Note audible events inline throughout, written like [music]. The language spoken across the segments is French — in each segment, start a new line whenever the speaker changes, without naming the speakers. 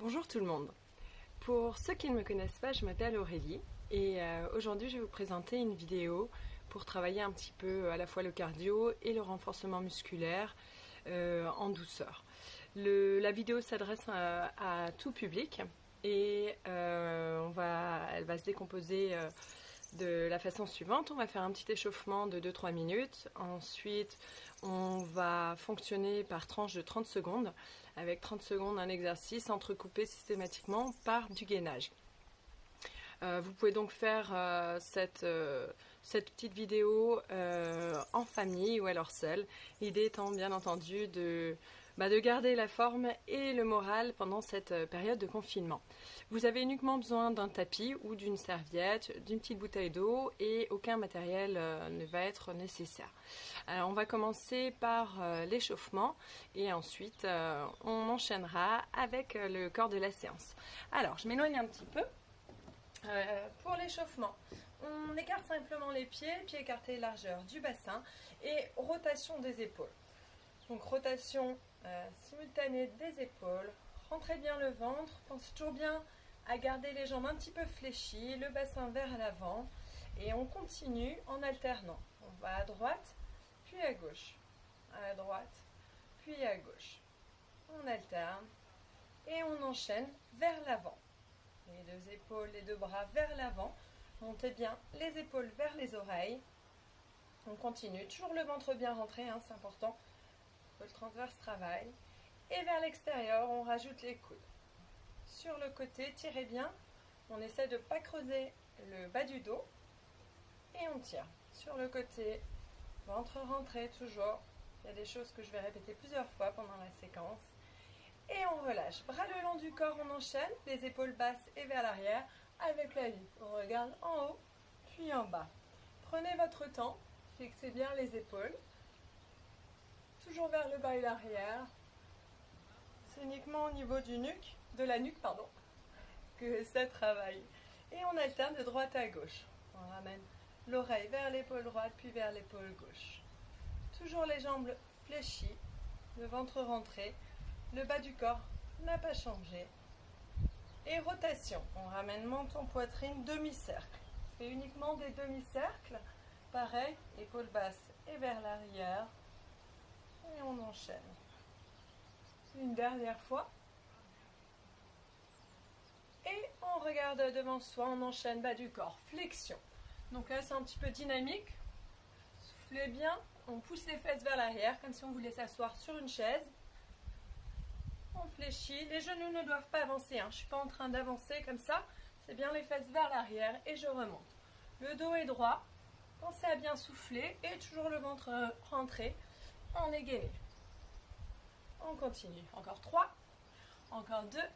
Bonjour tout le monde. Pour ceux qui ne me connaissent pas, je m'appelle Aurélie et euh, aujourd'hui je vais vous présenter une vidéo pour travailler un petit peu à la fois le cardio et le renforcement musculaire euh, en douceur. la vidéo s'adresse à, tout public et euh, elle va se décomposer de la façon suivante. On va faire un petit échauffement de 2-3 minutes. Ensuite, on va fonctionner par tranche de 30 secondes, avec 30 secondes un exercice entrecoupé systématiquement par du gainage. Euh, vous pouvez donc faire euh, cette, euh, cette, petite vidéo en famille ou alors seule. L'idée étant bien entendu de bah, de garder la forme et le moral pendant cette euh, période de confinement. Vous avez uniquement besoin d'un tapis ou d'une serviette, d'une petite bouteille d'eau et aucun matériel euh, ne va être nécessaire. Alors on va commencer par euh, l'échauffement et ensuite on enchaînera avec le corps de la séance. Alors je m'éloigne un petit peu. pour l'échauffement, on écarte simplement les pieds, pieds écartés largeur du bassin et rotation des épaules. Donc rotation euh, simultanée des épaules. Rentrez bien le ventre. Pensez toujours bien à garder les jambes un petit peu fléchies, le bassin vers l'avant. Et on continue en alternant. On va à droite, puis à gauche. À droite, puis à gauche. On alterne et on enchaîne vers l'avant. Les deux épaules, les deux bras vers l'avant. Montez bien les épaules vers les oreilles. On continue, toujours le ventre bien rentré, hein, c'est important le transverse travaille. Et vers l'extérieur, on rajoute les coudes. Sur le côté, tirez bien. On essaie de ne pas creuser le bas du dos. Et on tire. Sur le côté, ventre rentré toujours. Il y a des choses que je vais répéter plusieurs fois pendant la séquence. Et on relâche. Bras le long du corps, on enchaîne. Les épaules basses et vers l'arrière avec la vie. On regarde en haut, puis en bas. Prenez votre temps. Fixez bien les épaules vers le bas et l'arrière. C'est uniquement au niveau du nuque, de la nuque, pardon, que ça travaille. Et on alterne de droite à gauche. On ramène l'oreille vers l'épaule droite, puis vers l'épaule gauche. Toujours les jambes fléchies, le ventre rentré, le bas du corps n'a pas changé. Et rotation, on ramène menton, poitrine, demi-cercle. Fait uniquement des demi-cercles. Pareil, épaule basse et vers l'arrière, et on enchaîne. Une dernière fois. Et on regarde devant soi, on enchaîne bas du corps, flexion. Donc là c'est un petit peu dynamique. Soufflez bien, on pousse les fesses vers l'arrière comme si on voulait s'asseoir sur une chaise. On fléchit, les genoux ne doivent pas avancer, hein. je ne suis pas en train d'avancer comme ça. C'est bien les fesses vers l'arrière et je remonte. Le dos est droit, pensez à bien souffler et toujours le ventre rentré on est gainé. On continue. Encore trois. Encore deux.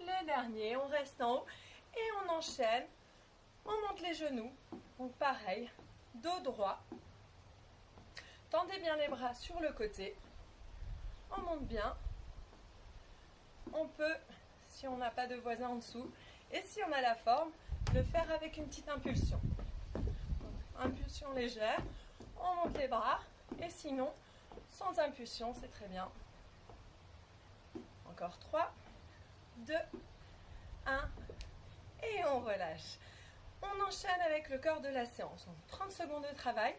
Le dernier. On reste en haut. Et on enchaîne. On monte les genoux. Donc pareil. Dos droit. Tendez bien les bras sur le côté. On monte bien. On peut, si on n'a pas de voisin en dessous, et si on a la forme, le faire avec une petite impulsion. impulsion légère. On monte les bras. Et sinon, sans impulsion, c'est très bien. Encore 3, 2, 1, et on relâche. On enchaîne avec le corps de la séance. 30 secondes de travail,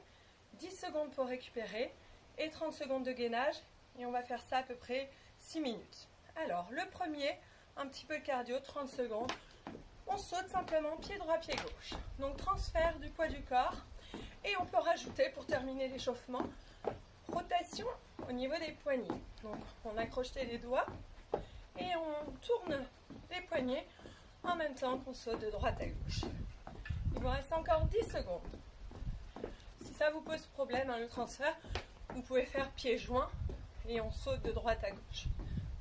10 secondes pour récupérer et 30 secondes de gainage. Et on va faire ça à peu près 6 minutes. Alors, le premier, un petit peu de cardio, 30 secondes. On saute simplement pied droit, pied gauche. Donc, transfert du poids du corps. Et on peut rajouter, pour terminer l'échauffement, au niveau des poignets. Donc on accroche les doigts et on tourne les poignets en même temps qu'on saute de droite à gauche. Il vous reste encore 10 secondes. Si ça vous pose problème, hein, le transfert, vous pouvez faire pieds joints et on saute de droite à gauche.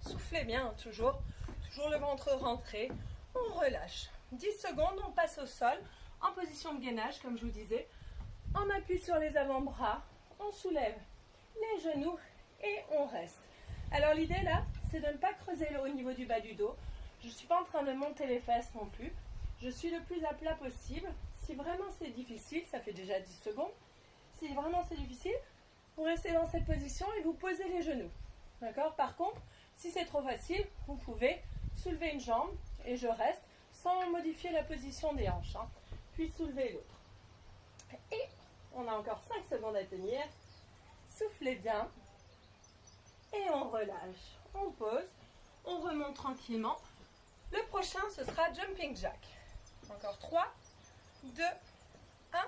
Soufflez bien, hein, toujours. Toujours le ventre rentré. On relâche. 10 secondes, on passe au sol en position de gainage, comme je vous disais. On appuie sur les avant-bras. On soulève les genoux et on reste. Alors l'idée là, c'est de ne pas creuser le haut niveau du bas du dos. Je ne suis pas en train de monter les fesses non plus. Je suis le plus à plat possible. Si vraiment c'est difficile, ça fait déjà 10 secondes. Si vraiment c'est difficile, vous restez dans cette position et vous posez les genoux. D'accord? Par contre, si c'est trop facile, vous pouvez soulever une jambe et je reste sans modifier la position des hanches. Hein. Puis soulevez l'autre. Et on a encore 5 secondes à tenir. Soufflez bien. Et on relâche. On pose. On remonte tranquillement. Le prochain, ce sera Jumping Jack. Encore 3, 2, 1.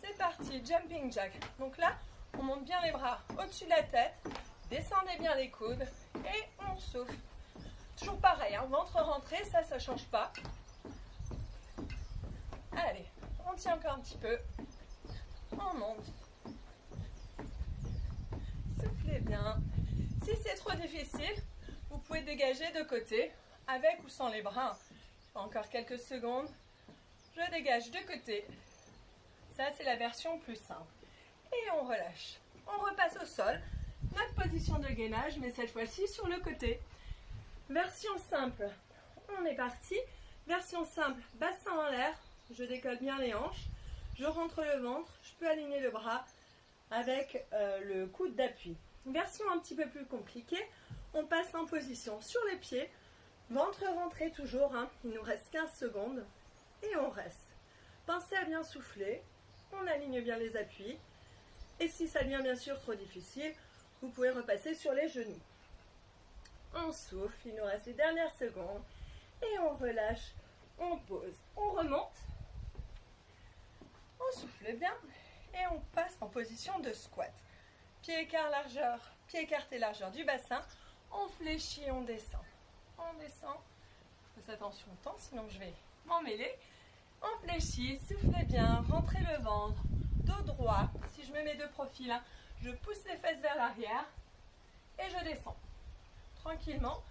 C'est parti, Jumping Jack. Donc là, on monte bien les bras au-dessus de la tête. Descendez bien les coudes. Et on souffle. Toujours pareil, hein, ventre rentré, ça, ça change pas. Allez, on tient encore un petit peu. On monte. Si c'est trop difficile, vous pouvez dégager de côté, avec ou sans les bras. Encore quelques secondes. Je dégage de côté. Ça, c'est la version plus simple. Et on relâche. On repasse au sol. Notre position de gainage, mais cette fois-ci sur le côté. Version simple. On est parti. Version simple, bassin en l'air. Je décolle bien les hanches. Je rentre le ventre. Je peux aligner le bras avec euh, le coude d'appui. Version un petit peu plus compliquée. On passe en position sur les pieds. Ventre rentré toujours. Hein. Il nous reste 15 secondes. Et on reste. Pensez à bien souffler. On aligne bien les appuis. Et si ça devient bien sûr trop difficile, vous pouvez repasser sur les genoux. On souffle, il nous reste les dernières secondes. Et on relâche, on pose, on remonte. On souffle bien et on passe en position de squat. Pied écart largeur, pied écarté largeur du bassin. On fléchit, on descend. On descend. Faites attention au temps, sinon je vais m'en mêler. On fléchit, soufflez bien, rentrez le ventre, dos droit. Si je me mets de profil, hein, je pousse les fesses vers l'arrière et je descends tranquillement.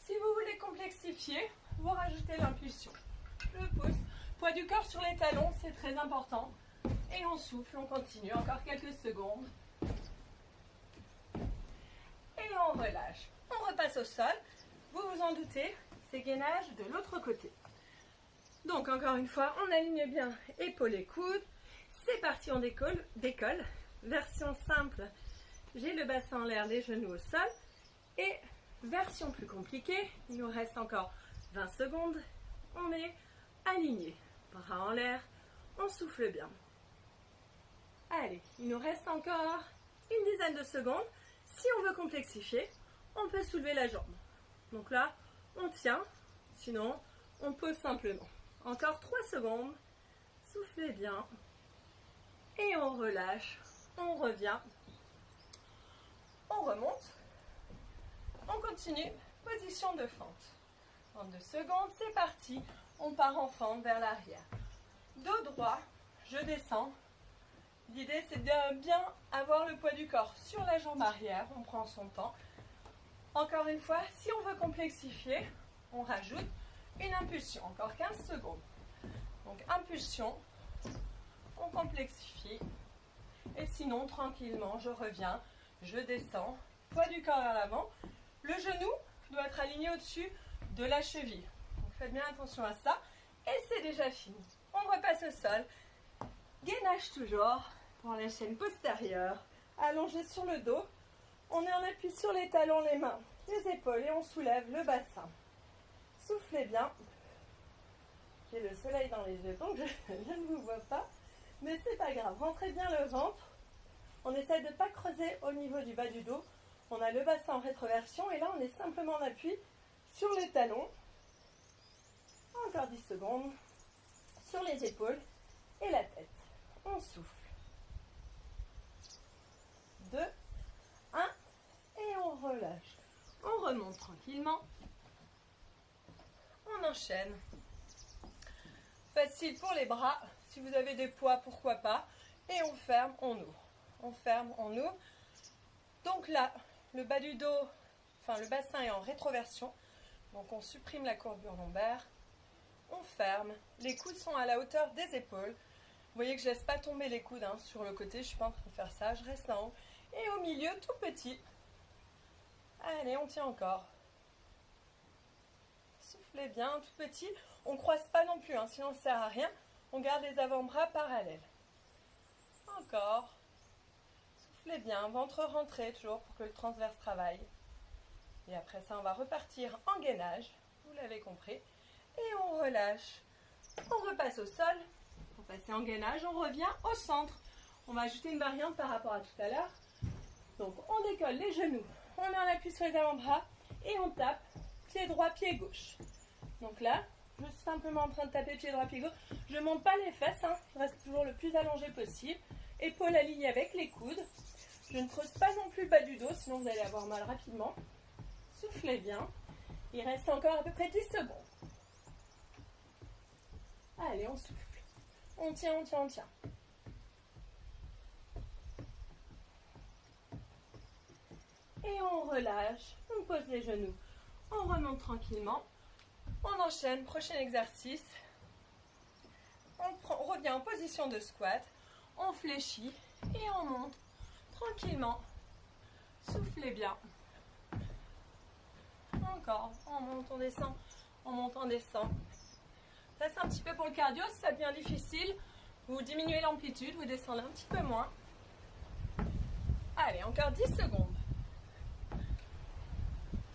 Si vous voulez complexifier, vous rajoutez l'impulsion. Je pousse, poids du corps sur les talons, c'est très important. Et on souffle, on continue, encore quelques secondes. Et on relâche. On repasse au sol. Vous vous en doutez, c'est gainage de l'autre côté. Donc encore une fois, on aligne bien épaules et coudes. C'est parti, on décolle. décolle. Version simple, j'ai le bassin en l'air, les genoux au sol. Et version plus compliquée, il nous reste encore 20 secondes. On est aligné, bras en l'air, on souffle bien. Allez, il nous reste encore une dizaine de secondes. Si on veut complexifier, on peut soulever la jambe. Donc là, on tient, sinon on pose simplement. Encore 3 secondes, soufflez bien et on relâche on revient, on remonte, on continue, position de fente. En deux secondes, c'est parti, on part en fente vers l'arrière. Dos droit, je descends. L'idée c'est de bien avoir le poids du corps sur la jambe arrière, on prend son temps. Encore une fois, si on veut complexifier, on rajoute une impulsion, encore 15 secondes. Donc impulsion, on complexifie, et sinon, tranquillement, je reviens, je descends, poids du corps vers l'avant. Le genou doit être aligné au-dessus de la cheville. Donc faites bien attention à ça. Et c'est déjà fini. On repasse au sol. Gainage toujours pour la chaîne postérieure. Allongé sur le dos. On est en appui sur les talons, les mains, les épaules et on soulève le bassin. Soufflez bien. J'ai le soleil dans les yeux, donc [laughs] je ne vous vois pas. Mais c'est pas grave, rentrez bien le ventre. On essaie de ne pas creuser au niveau du bas du dos. On a le bassin en rétroversion et là on est simplement en appui sur les talons. Encore 10 secondes. Sur les épaules et la tête. On souffle. 2, 1 et on relâche. On remonte tranquillement. On enchaîne. Facile pour les bras. Si vous avez des poids, pourquoi pas. Et on ferme, on ouvre. On ferme, on ouvre. Donc là, le bas du dos, enfin le bassin est en rétroversion. Donc on supprime la courbure lombaire. On ferme. Les coudes sont à la hauteur des épaules. Voyez que je laisse pas tomber les coudes hein, sur le côté. Je suis pas en train de faire ça. Je reste en haut. Et au milieu, tout petit. Allez, on tient encore. Soufflez bien, tout petit. On ne croise pas non plus, hein, sinon ça ne sert à rien. On garde les avant-bras parallèles. Encore. Soufflez bien, ventre rentré toujours pour que le transverse travaille. Et après ça, on va repartir en gainage. Vous l'avez compris. Et on relâche. On repasse au sol. Passer en gainage, on revient au centre. On va ajouter une variante par rapport à tout à l'heure. Donc on décolle les genoux, on met un appui sur les avant-bras et on tape pied droit, pied gauche. Donc là, je suis simplement en train de taper pied droit, pied gauche. Je ne monte pas les fesses, hein. je reste toujours le plus allongé possible. Épaules alignées avec les coudes. Je ne creuse pas non plus le bas du dos, sinon vous allez avoir mal rapidement. Soufflez bien. Il reste encore à peu près 10 secondes. Allez, on souffle. On tient, on tient, on tient. Et on relâche. On pose les genoux. On remonte tranquillement. On enchaîne. Prochain exercice. On, revient en position de squat. On fléchit et on monte tranquillement. Soufflez bien. Encore. On monte, on descend. On monte, on descend. Ça, c'est un petit peu pour le cardio. Si ça devient difficile, vous diminuez l'amplitude, vous descendez un petit peu moins. Allez, encore 10 secondes.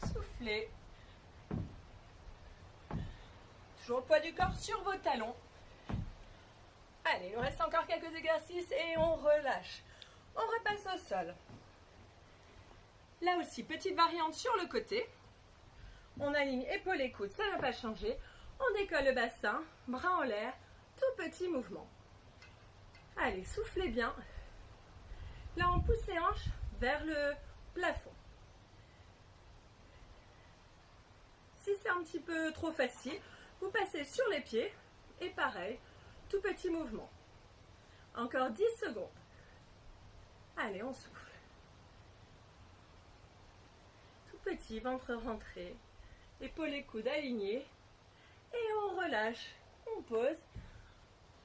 Soufflez. Toujours le poids du corps sur vos talons. Allez, il nous reste encore quelques exercices et on relâche. On repasse au sol. Là aussi, petite variante sur le côté. On aligne épaules et coudes, ça ne va pas changer. On décolle le bassin, bras en l'air, tout petit mouvement. Allez, soufflez bien. Là, on pousse les hanches vers le plafond. Si c'est un petit peu trop facile, vous passez sur les pieds et pareil, tout petit mouvement. Encore 10 secondes. Allez, on souffle. Tout petit, ventre rentré, épaules et coudes alignés. On relâche. On pose.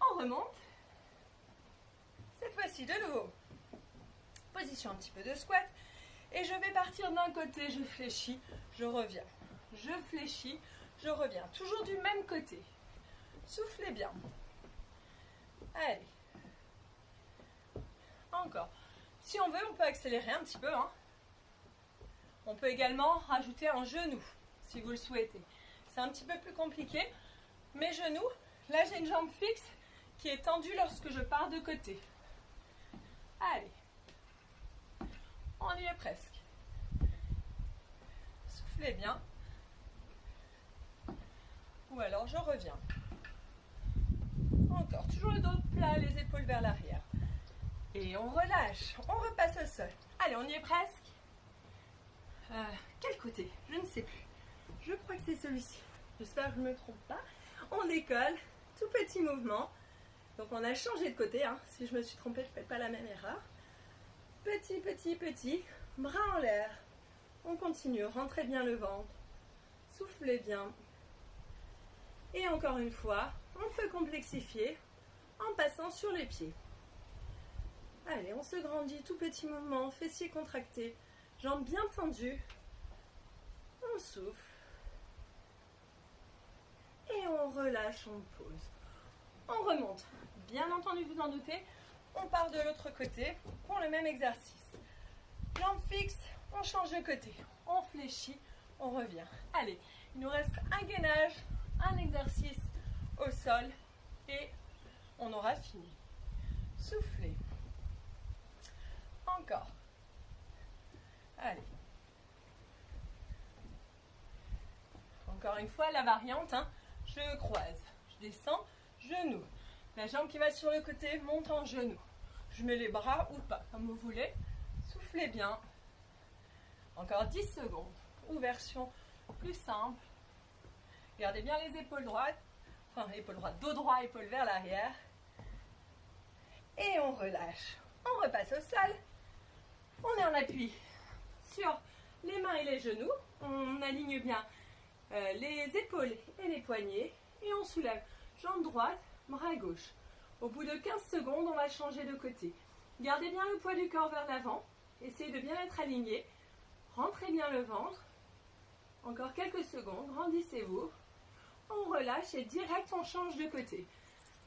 On remonte. Cette fois-ci, de nouveau, position un petit peu de squat. Et je vais partir d'un côté, je fléchis, je reviens je fléchis, je reviens. Toujours du même côté. Soufflez bien. Allez. Encore. Si on veut, on peut accélérer un petit peu. Hein. On peut également rajouter un genou, si vous le souhaitez. C'est un petit peu plus compliqué. Mes genoux, là j'ai une jambe fixe qui est tendue lorsque je pars de côté. Allez. On y est presque. Soufflez bien ou alors je reviens. Encore, toujours le dos plat, les épaules vers l'arrière. Et on relâche, on repasse au sol. Allez, on y est presque. Euh, quel côté? Je ne sais plus. Je crois que c'est celui-ci. J'espère que je ne me trompe pas. On décolle, tout petit mouvement. Donc on a changé de côté. Hein. Si je me suis trompée, je ne fais pas la même erreur. Petit, petit, petit. Bras en l'air. On continue. Rentrez bien le ventre. Soufflez bien. Et encore une fois, on peut complexifier en passant sur les pieds. Allez, on se grandit, tout petit mouvement, fessiers contractés, jambes bien tendues. On souffle. Et on relâche, on pose. On remonte. Bien entendu, vous en doutez, on part de l'autre côté pour le même exercice. Jambes fixes, on change de côté. On fléchit, on revient. Allez, il nous reste un gainage un exercice au sol et on aura fini. Soufflez. Encore. Allez. Encore une fois, la variante, hein. Je croise, je descends, genou. La jambe qui va sur le côté monte en genou. Je mets les bras ou pas, comme vous voulez. Soufflez bien. Encore 10 secondes. Ou version plus simple. Gardez bien les épaules droites. Enfin, épaules droites, dos droit, épaules vers l'arrière. Et on relâche. On repasse au sol. On est en appui sur les mains et les genoux. On aligne bien euh, les épaules et les poignets. Et on soulève jambe droite, bras gauche. Au bout de 15 secondes, on va changer de côté. Gardez bien le poids du corps vers l'avant. Essayez de bien être aligné. Rentrez bien le ventre. Encore quelques secondes. Grandissez-vous on relâche et direct on change de côté.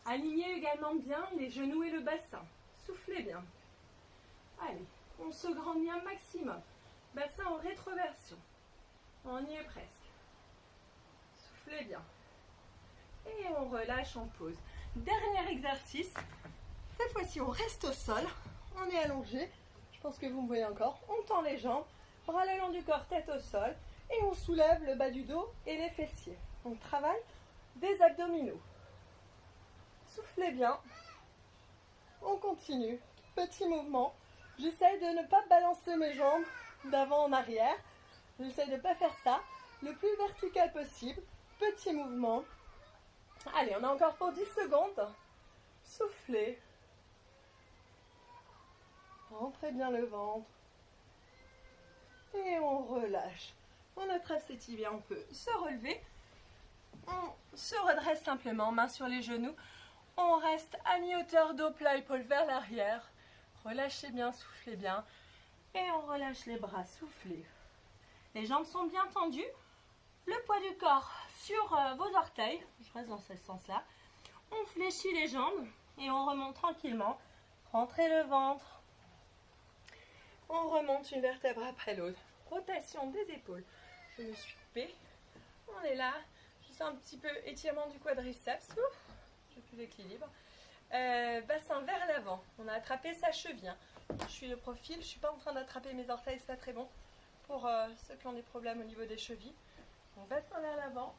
Alignez également bien les genoux et le bassin. Soufflez bien. Allez, on se grandit un maximum. Bassin en rétroversion. On y est presque. Soufflez bien. Et on relâche, on pose. Dernier exercice. Cette fois-ci, on reste au sol. On est allongé. Je pense que vous me voyez encore. On tend les jambes, bras le long du corps, tête au sol. Et on soulève le bas du dos et les fessiers. On travaille des abdominaux. Soufflez bien. On continue. Petit mouvement. J'essaye de ne pas balancer mes jambes d'avant en arrière. J'essaye de ne pas faire ça. Le plus vertical possible. Petit mouvement. Allez, on a encore pour 10 secondes. Soufflez. Rentrez bien le ventre. Et on relâche. On attrape ses tibias, on peut se relever. On se redresse simplement, main sur les genoux. On reste à mi-hauteur, dos plat, épaule vers l'arrière. Relâchez bien, soufflez bien. Et on relâche les bras, soufflez. Les jambes sont bien tendues. Le poids du corps sur euh, vos orteils. Je reste dans ce sens-là. On fléchit les jambes et on remonte tranquillement. Rentrez le ventre. On remonte une vertèbre après l'autre. Rotation des épaules. Je me suis coupée. On est là. Juste un petit peu étirement du quadriceps. J'ai plus d'équilibre. Euh, bassin vers l'avant. On a attrapé sa cheville. Je suis de profil. Je ne suis pas en train d'attraper mes orteils. C'est pas très bon pour euh, ceux qui ont des problèmes au niveau des chevilles. On bassin vers l'avant.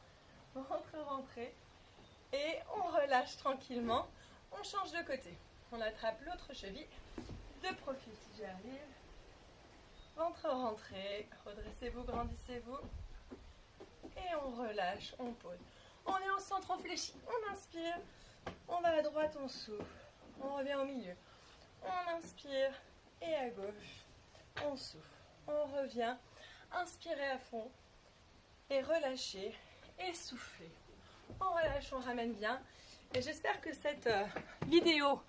Rentre, rentrez. Et on relâche tranquillement. On change de côté. On attrape l'autre cheville. De profil si j'y arrive. Ventre rentrez. Redressez-vous, grandissez-vous. Et on relâche, on pose. On est au centre, on fléchit. On inspire. On va à droite, on souffle. On revient au milieu. On inspire. Et à gauche, on souffle. On revient. Inspirez à fond. Et relâchez. Et soufflez. On relâche, on ramène bien. Et j'espère que cette euh, vidéo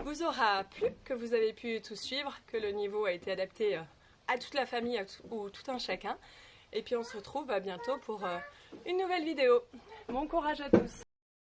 vous aura plu, que vous avez pu tout suivre, que le niveau a été adapté euh, à toute la famille ou tout un chacun. Et puis on se retrouve à bientôt pour euh, une nouvelle vidéo. Bon courage à tous